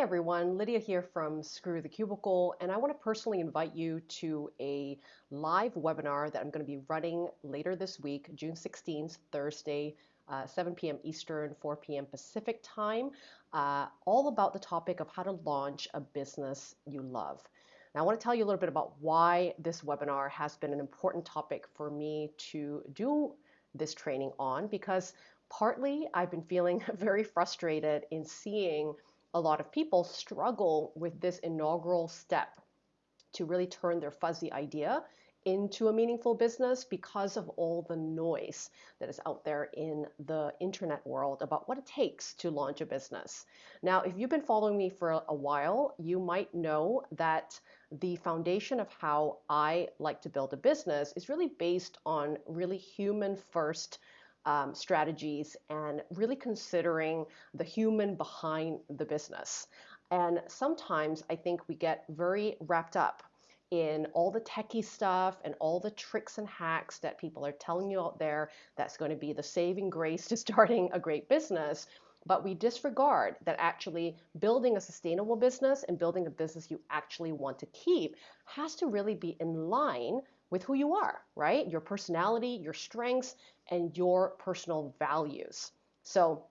Hey everyone, Lydia here from Screw the Cubicle, and I want to personally invite you to a live webinar that I'm going to be running later this week, June 16th, Thursday, uh, 7 p.m. Eastern, 4 p.m. Pacific time, uh, all about the topic of how to launch a business you love. Now, I want to tell you a little bit about why this webinar has been an important topic for me to do this training on, because partly I've been feeling very frustrated in seeing a lot of people struggle with this inaugural step to really turn their fuzzy idea into a meaningful business because of all the noise that is out there in the internet world about what it takes to launch a business. Now, if you've been following me for a while, you might know that the foundation of how I like to build a business is really based on really human first um, strategies and really considering the human behind the business. And sometimes I think we get very wrapped up in all the techie stuff and all the tricks and hacks that people are telling you out there that's going to be the saving grace to starting a great business. But we disregard that actually building a sustainable business and building a business you actually want to keep has to really be in line with who you are, right? Your personality, your strengths, and your personal values. So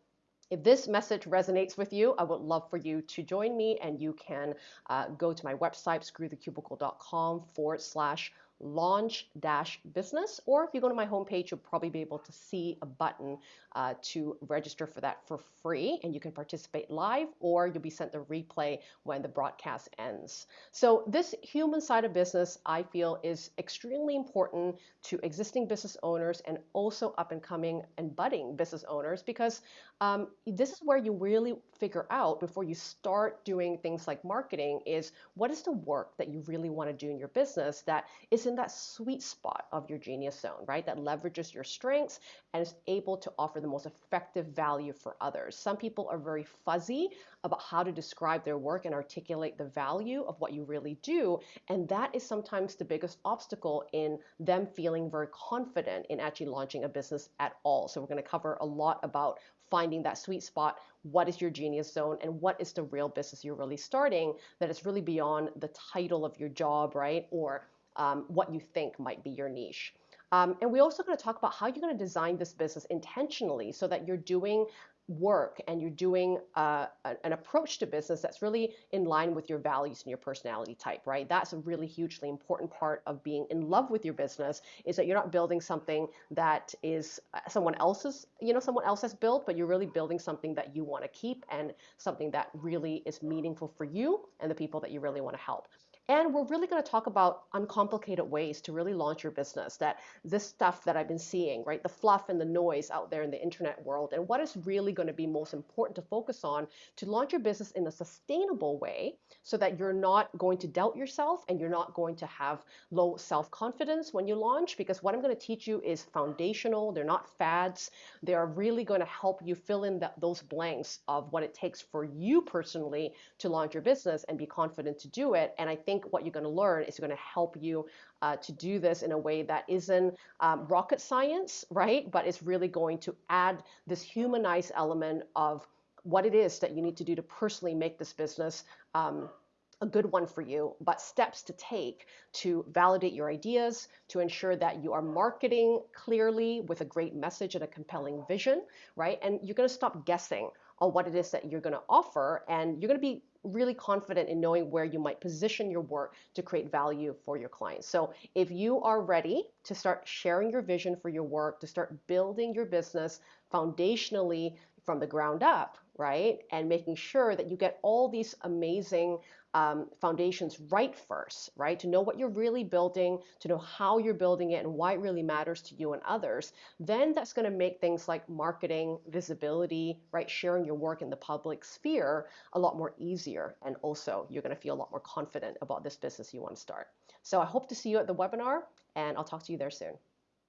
if this message resonates with you, I would love for you to join me and you can uh, go to my website, screwthecubicle.com forward slash launch dash business or if you go to my homepage you'll probably be able to see a button uh, to register for that for free and you can participate live or you'll be sent the replay when the broadcast ends. So this human side of business i feel is extremely important to existing business owners and also up and coming and budding business owners because um, this is where you really figure out before you start doing things like marketing is what is the work that you really want to do in your business that is in that sweet spot of your genius zone, right? That leverages your strengths and is able to offer the most effective value for others. Some people are very fuzzy about how to describe their work and articulate the value of what you really do. And that is sometimes the biggest obstacle in them feeling very confident in actually launching a business at all. So we're going to cover a lot about finding that sweet spot. What is your genius zone and what is the real business you're really starting that is really beyond the title of your job, right? Or um, what you think might be your niche. Um, and we're also going to talk about how you're going to design this business intentionally so that you're doing work and you're doing uh, an approach to business that's really in line with your values and your personality type, right? That's a really hugely important part of being in love with your business is that you're not building something that is uh, someone else's, you know, someone else has built, but you're really building something that you want to keep and something that really is meaningful for you and the people that you really want to help. And we're really going to talk about uncomplicated ways to really launch your business. That this stuff that I've been seeing, right, the fluff and the noise out there in the internet world, and what is really going to be most important to focus on to launch your business in a sustainable way so that you're not going to doubt yourself and you're not going to have low self confidence when you launch. Because what I'm going to teach you is foundational, they're not fads. They are really going to help you fill in the, those blanks of what it takes for you personally to launch your business and be confident to do it. And I think think what you're going to learn is going to help you uh, to do this in a way that isn't um, rocket science, right? But it's really going to add this humanized element of what it is that you need to do to personally make this business um, a good one for you, but steps to take to validate your ideas, to ensure that you are marketing clearly with a great message and a compelling vision, right? And you're going to stop guessing on what it is that you're going to offer, and you're going to be really confident in knowing where you might position your work to create value for your clients. So if you are ready to start sharing your vision for your work, to start building your business foundationally from the ground up, right? And making sure that you get all these amazing um, foundations right first, right? To know what you're really building, to know how you're building it and why it really matters to you and others. Then that's going to make things like marketing, visibility, right? Sharing your work in the public sphere a lot more easier. And also, you're going to feel a lot more confident about this business you want to start. So I hope to see you at the webinar, and I'll talk to you there soon.